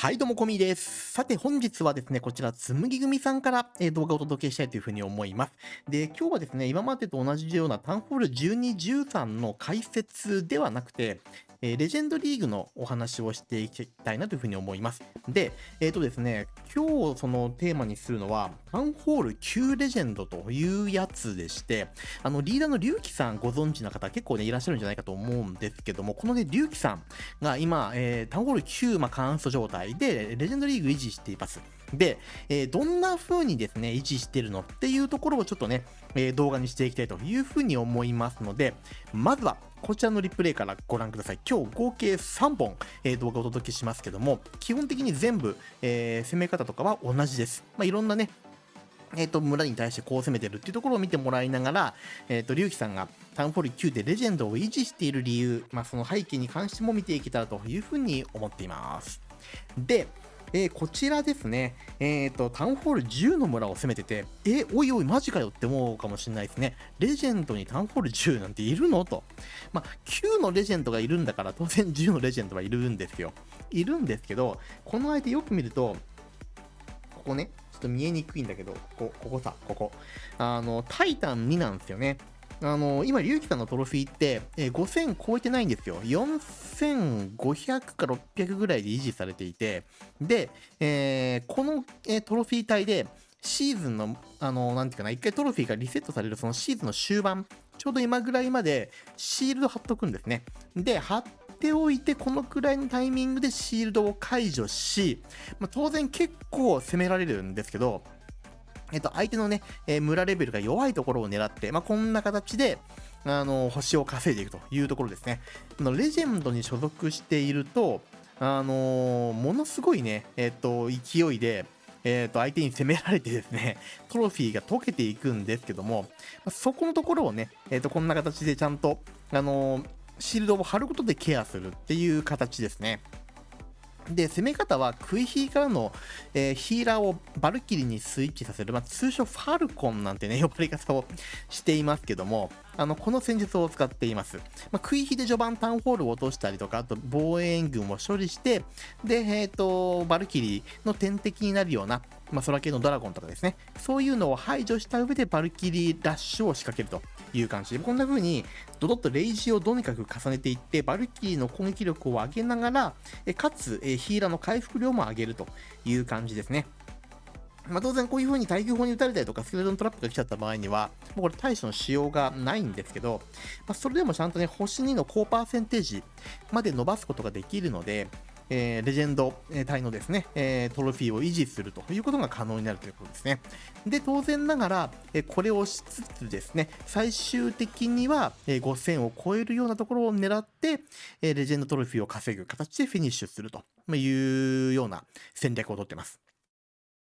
はい、どうも、こみです。さて、本日はですね、こちら、つむぎ組さんから、え動画をお届けしたいというふうに思います。で、今日はですね、今までと同じようなタウンホール12、13の解説ではなくて、えーレジェンドリーグのお話をしていきたいなというふうに思います。で、えっ、とですね、今日そのテーマにするのは、タウンホール9レジェンドというやつでして、あの、リーダーの龍騎さんご存知の方結構ね、いらっしゃるんじゃないかと思うんですけども、このね、龍騎さんが今、えータウンホール9、まあ、カンスト状態で、レジェンドリーグ維持しています。で、えーどんな風にですね、維持してるのっていうところをちょっとね、えー動画にしていきたいというふうに思いますので、まずは、こちらのリプレイからご覧ください。今日合計3本、えー動画をお届けしますけども、基本的に全部、え攻め方とかは同じです。まあ、いろんなね、えっ、と、村に対してこう攻めてるっていうところを見てもらいながら、えっ、と、龍騎さんがタウンホール9でレジェンドを維持している理由、まあ、その背景に関しても見ていけたらというふうに思っています。で、えーこちらですね、えっ、と、タウンホール10の村を攻めてて、え、おいおい、マジかよって思うかもしれないですね。レジェンドにタウンホール10なんているの？と。まあ、9のレジェンドがいるんだから、当然10のレジェンドはいるんですよ。いるんですけど、この相手よく見ると、ここね、ちょっと見えにくいんだけど、ここ、ここさ、ここ。あの、タイタン2なんですよね。あの、今、龍騎さんのトロフィーって、えー5000超えてないんですよ。4500か600ぐらいで維持されていて、で、えーこの、えートロフィー帯で、シーズンの、あの、なんていうかな、一回トロフィーがリセットされるそのシーズンの終盤、ちょうど今ぐらいまでシールド貼っとくんですね。で、貼っておいて、このくらいのタイミングでシールドを解除し、まあ、当然結構攻められるんですけど、えっと、相手のね、えー村レベルが弱いところを狙って、まあ、こんな形で、あの、星を稼いでいくというところですね。あのレジェンドに所属していると、あのーものすごいね、えっと、勢いで、えっと、相手に攻められてですね、トロフィーが溶けていくんですけども、そこのところをね、えっと、こんな形でちゃんと、あのーシールドを貼ることでケアするっていう形ですね。で、攻め方はクイヒーからの、えーヒーラーをバルキリーにスイッチさせる、まあ、通称ファルコンなんてね、呼ばれ方をしていますけども、あの、この戦術を使っています。まあ、クイヒで序盤タウンホールを落としたりとか、あと防衛軍を処理して、で、えっ、と、バルキリーの天敵になるような、まあ、空系のドラゴンとかですね、そういうのを排除した上でバルキリーラッシュを仕掛けるという感じで、こんな風に、ドドッとレイジをとにかく重ねていって、バルキリーの攻撃力を上げながら、かつ、ヒーラーの回復量も上げるという感じですね。まあ、当然こういう風に耐久砲に撃たれたりとかスケルトントラップが来ちゃった場合には、もうこれ対処のしようがないんですけど、まあ、それでもちゃんとね、星2の高パーセンテージまで伸ばすことができるので、えーレジェンド隊のですね、えートロフィーを維持するということが可能になるということですね。で、当然ながら、えーこれをしつつですね、最終的には、え5000を超えるようなところを狙って、えレジェンドトロフィーを稼ぐ形でフィニッシュするというような戦略をとってます。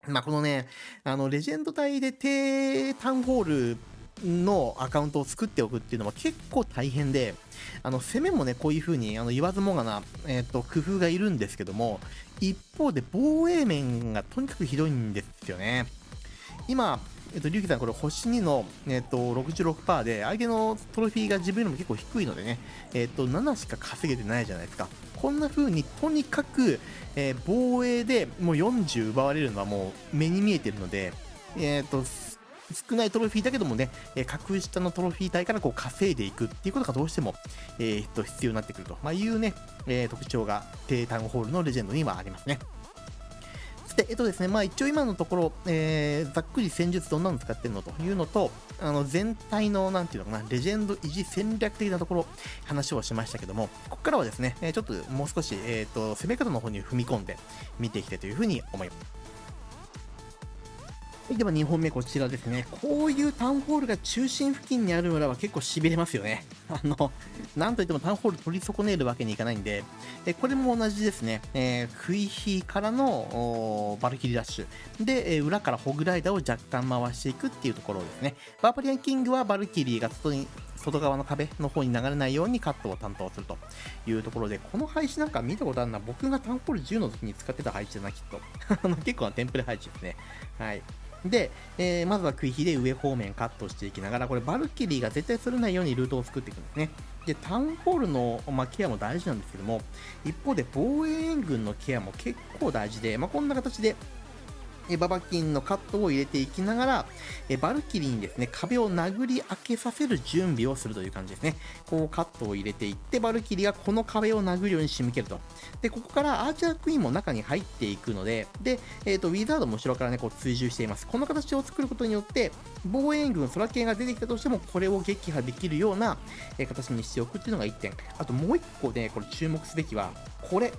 まあ、このね、あの、レジェンド隊で低タウンホールのアカウントを作っておくっていうのは結構大変で、あの、攻めもね、こういう風に、あの、言わずもがな、えっ、と、工夫がいるんですけども、一方で防衛面がとにかくひどいんですよね。今、えっと、リュウキさん、これ、星2の、えっと、66%で、相手のトロフィーが自分よりも結構低いのでね、えっと、7しか稼げてないじゃないですか。こんな風に、とにかく、えー防衛でもう40奪われるのはもう目に見えてるので、えっと、少ないトロフィーだけどもね、え格下のトロフィー帯からこう稼いでいくっていうことがどうしても、えーっと必要になってくると、まあ、いうね、えー特徴が低タウンホールのレジェンドにはありますね。そして、えっとですね、まあ一応今のところ、えーざっくり戦術どんなの使ってるのというのと、あの全体の、なんていうのかな、レジェンド維持戦略的なところ、話をしましたけども、ここからはですね、えちょっともう少し、えっ、と、攻め方の方に踏み込んで見ていきたいというふうに思います。では2本目こちらですね。こういうタウンホールが中心付近にある村は結構痺れますよね。あの、なんといってもタウンホール取り損ねるわけにいかないんで、えこれも同じですね。えー、クイヒーからのバルキリーラッシュ。で、え裏からホグライダーを若干回していくっていうところですね。バーバリアンキングはバルキリーが外に外側の壁の方に流れないようにカットを担当するというところで、この配置なんか見たことあるな。僕がタウンホール10の時に使ってた配置だな、きっと。結構なテンプレ配置ですね。はい。で、えー、まずは食い火で上方面カットしていきながら、これバルキリーが絶対釣れないようにルートを作っていくんですね。で、タウンホールの、まあ、ケアも大事なんですけども、一方で防衛援軍のケアも結構大事で、まあ、こんな形でえババキンのカットを入れていきながら、えバルキリーにですね、壁を殴り開けさせる準備をするという感じですね。こうカットを入れていって、バルキリーがこの壁を殴るように仕向けると。で、ここからアーチャークイーンも中に入っていくので、で、えっ、ー、と、ウィザードも後ろからね、こう追従しています。この形を作ることによって、防衛軍、空系が出てきたとしても、これを撃破できるような、え形にしておくっていうのが1点。あともう1個ね、これ注目すべきは、これ、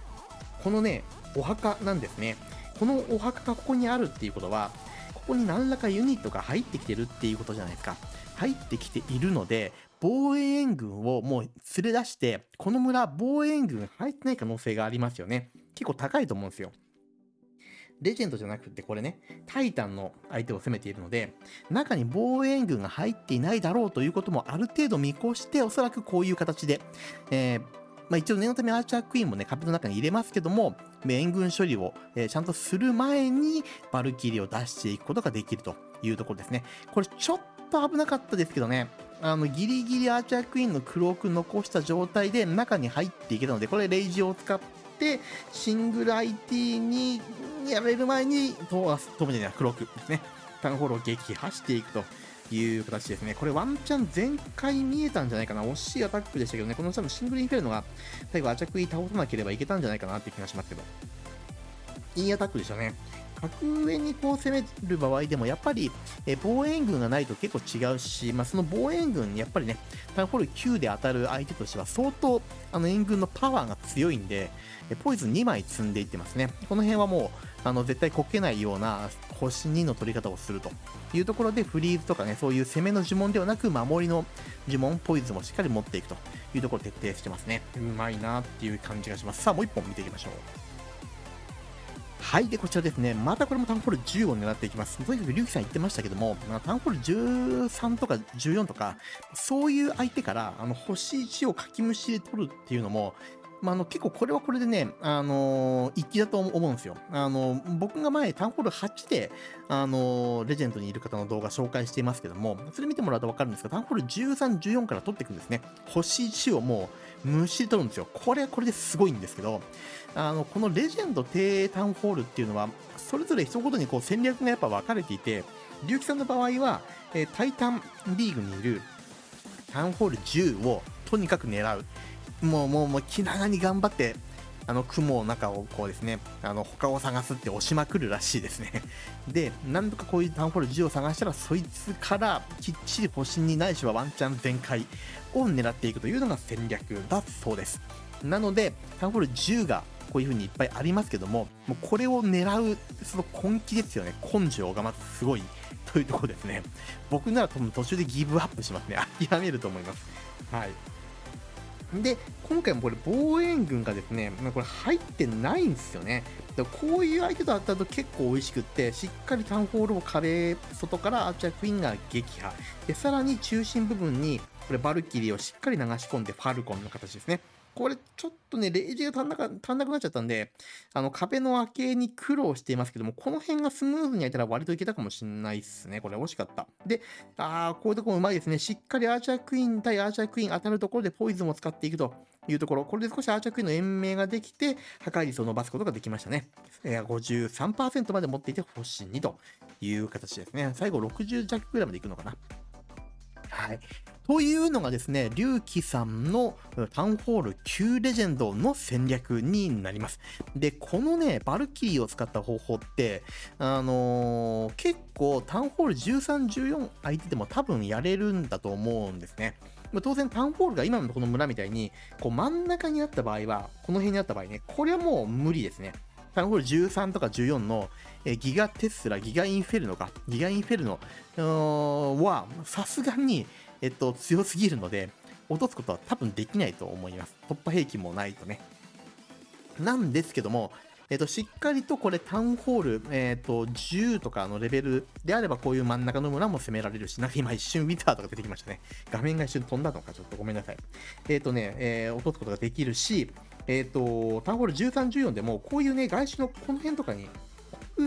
このね、お墓なんですね。このお墓がここにあるっていうことは、ここに何らかユニットが入ってきてるっていうことじゃないですか。入ってきているので、防衛援軍をもう連れ出して、この村、防衛援軍入ってない可能性がありますよね。結構高いと思うんですよ。レジェンドじゃなくてこれね、タイタンの相手を攻めているので、中に防衛援軍が入っていないだろうということもある程度見越して、おそらくこういう形で、えー、まあ、一応念のためアーチャークイーンもね、壁の中に入れますけども、援軍処理を、え、ちゃんとする前に、バルキリーを出していくことができるというところですね。これちょっと危なかったですけどね、あの、ギリギリアーチャークイーンのクローク残した状態で中に入っていけたので、これレイジを使って、シングル IT にやられる前に、トーマス、トムじゃない、クロークですね。タウンホールを撃破していくと。いう形ですね。これワンチャン全開見えたんじゃないかな。惜しいアタックでしたけどね、この多分シングルインフェルノが最後アチャクイ倒さなければいけたんじゃないかなっていう気がしますけど。いいアタックでしたね。格上にこう攻める場合でも、やっぱり、え防衛軍がないと結構違うし、まあ、その防衛軍に、やっぱりね、タウンホール9で当たる相手としては相当、あの援軍のパワーが強いんで、えポイズン2枚積んでいってますね。この辺はもう、あの絶対こけないような星2の取り方をするというところでフリーズとかねそういう攻めの呪文ではなく守りの呪文ポイズンもしっかり持っていくというところを徹底してますね。うまいなっていう感じがします。さあもう1本見ていきましょう。はい。で、こちらですね。またこれもタウンホール10を狙っていきます。とにかくリュウキさん言ってましたけども、タウンホール13とか14とか、そういう相手から、あの、星1をかきむしで取るっていうのも、まあ、あの結構これはこれでね、あの、一気だと思うんですよ。あの、僕が前、タウンホール8で、あの、レジェンドにいる方の動画紹介していますけども、それ見てもらうと分かるんですが、タウンホール13、14から取っていくんですね。星1をもう、むしり取るんですよ。これはこれですごいんですけど、あの、このレジェンド低タウンホールっていうのは、それぞれ一言にこう戦略がやっぱ分かれていて、龍樹さんの場合は、えー、タイタンリーグにいるタウンホール10をとにかく狙う。もう、もう、もう気長に頑張って、あの雲の中をこうですね、あの他を探すって押しまくるらしいですね。で、何度かこういうタウンホール10を探したら、そいつからきっちり星にないしはワンチャン全開を狙っていくというのが戦略だそうです。なので、タウンホール10がこういう風にいっぱいありますけども、もうこれを狙う、その根気ですよね。根性がまずすごいというところですね。僕なら多分途中でギブアップしますね。諦めると思います。はい。で、今回もこれ防衛軍がですね、これ入ってないんですよね。こういう相手と当たると結構美味しくって、しっかりタウンホールを壁外からアーチャークイーンが撃破。で、さらに中心部分にこれバルキリーをしっかり流し込んでファルコンの形ですね。これちょっとね、レイジが足んなか足んなくなっちゃったんで、あの壁の開けに苦労していますけども、この辺がスムーズに開いたら割といけたかもしれないっすね。これ惜しかった。で、あー、こういうところうまいですね。しっかりアーチャークイーン対アーチャークイーン当たるところでポイズンを使っていくというところ。これで少しアーチャークイーンの延命ができて、破壊率を伸ばすことができましたね。えー、53%まで持っていて星2という形ですね。最後60弱ぐらいまでいくのかな。はい。というのがですね、龍騎さんのタウンホール9レジェンドの戦略になります。で、このね、バルキリーを使った方法って、あのー、結構タウンホール13、14相手でも多分やれるんだと思うんですね。当然タウンホールが今のこの村みたいに、こう真ん中にあった場合は、この辺にあった場合ね、これはもう無理ですね。タウンホール13とか14の、えギガテスラ、ギガインフェルノか、ギガインフェルノは、さすがに、えっと、強すぎるので、落とすことは多分できないと思います。突破兵器もないとね。なんですけども、えっと、しっかりとこれタウンホール、えっと、10とかのレベルであればこういう真ん中の村も攻められるし、なんか今一瞬ウィザーとか出てきましたね。画面が一瞬飛んだのか、ちょっとごめんなさい。えっとね、えー、落とすことができるし、えっと、タウンホール13、14でもこういうね、外周のこの辺とかに、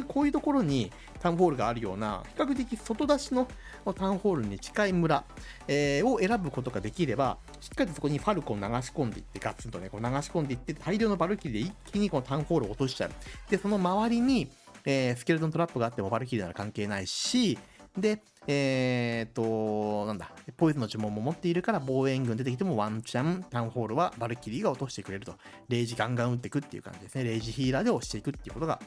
こういうところにタウンホールがあるような、比較的外出しのタウンホールに近い村、えー、を選ぶことができれば、しっかりとそこにファルコン流し込んでいって、ガツンとね、こう流し込んでいって、大量のバルキリーで一気にこのタウンホールを落としちゃう。で、その周りに、えー、スケルトントラップがあってもバルキリーなら関係ないし、で、えー、っと、なんだ、ポイズの呪文も持っているから防衛軍出てきてもワンチャン、タウンホールはバルキリーが落としてくれると。レイジガンガン撃っていくっていう感じですね。レイジヒーラーで押していくっていうことが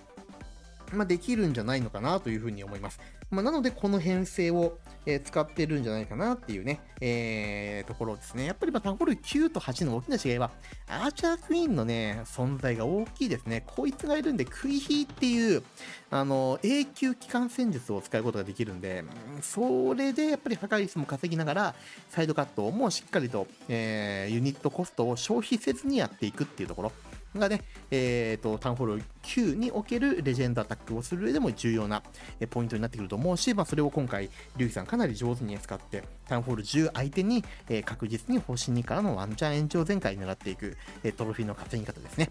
まあ、できるんじゃないのかなというふうに思います。まあ、なので、この編成を、えー、使ってるんじゃないかなっていうね、えー、ところですね。やっぱり、まあ、タンホール9と8の大きな違いは、アーチャークイーンのね、存在が大きいですね。こいつがいるんで、クイヒーっていう、あの、永久機関戦術を使うことができるんで、それでやっぱり破壊率も稼ぎながら、サイドカットもしっかりと、えー、ユニットコストを消費せずにやっていくっていうところ。がね、えっ、ー、と、タウンホール9におけるレジェンドアタックをする上でも重要なポイントになってくると思うし、まあ、それを今回、リュウキさんかなり上手に使って、タウンホール10相手に、えー、確実に星2からのワンチャン延長全開狙っていく、えー、トロフィーの稼ぎ方ですね。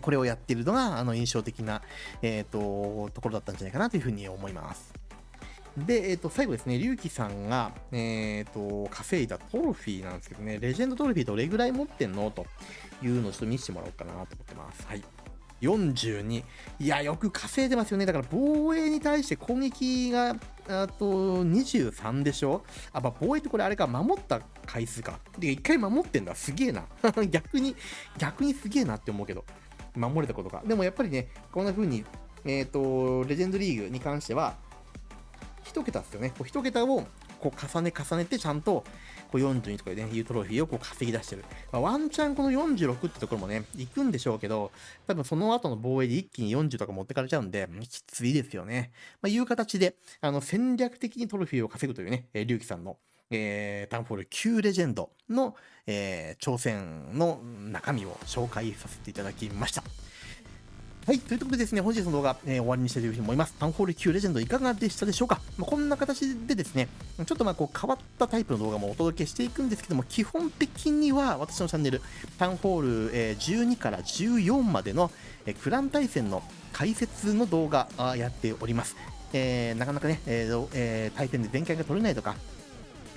これをやっているのが、あの、印象的な、えっ、ー、と、ところだったんじゃないかなというふうに思います。で、えっ、ー、と、最後ですね、龍騎さんが、えっ、ー、と、稼いだトロフィーなんですけどね、レジェンドトロフィーどれぐらい持ってんの？というのをちょっと見せてもらおうかなと思ってます。はい。42。いや、よく稼いでますよね。だから防衛に対して攻撃が、あと23でしょ？あ、まあ、防衛ってこれあれか、守った回数か。で、一回守ってんだ。すげえな。逆に、逆にすげえなって思うけど。守れたことか。でもやっぱりね、こんな風に、えっ、ー、と、レジェンドリーグに関しては、1桁ですよね。こう1桁をこう重ね重ねてちゃんとこう42とかでね、いうトロフィーをこう稼ぎ出してる。まあ、ワンチャンこの46ってところもね、行くんでしょうけど、多分その後の防衛で一気に40とか持ってかれちゃうんで、きついですよね。まあ、いう形で、あの、戦略的にトロフィーを稼ぐというね、えー、龍騎さんの、えー、タウンフォール9レジェンドの、えー、挑戦の中身を紹介させていただきました。はい。ということでですね、本日の動画、えー、終わりにしたいと思います。タウンホール9レジェンドいかがでしたでしょうか、まあ、こんな形でですね、ちょっとまあこう変わったタイプの動画もお届けしていくんですけども、基本的には私のチャンネル、タウンホール、え、12から14までの、えー、クラン対戦の解説の動画あやっております。えー、なかなかね、えーえー、対戦で全開が取れないとか、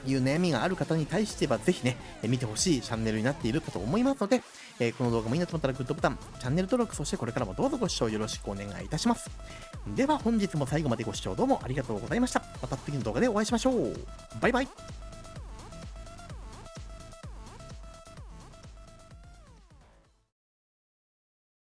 いう悩みがある方に対しては、ぜひね、見てほしいチャンネルになっているかと思いますので、えこの動画もいいなと思ったらグッドボタン、チャンネル登録、そしてこれからもどうぞご視聴よろしくお願いいたします。では本日も最後までご視聴どうもありがとうございました。また次の動画でお会いしましょう。バイバイ。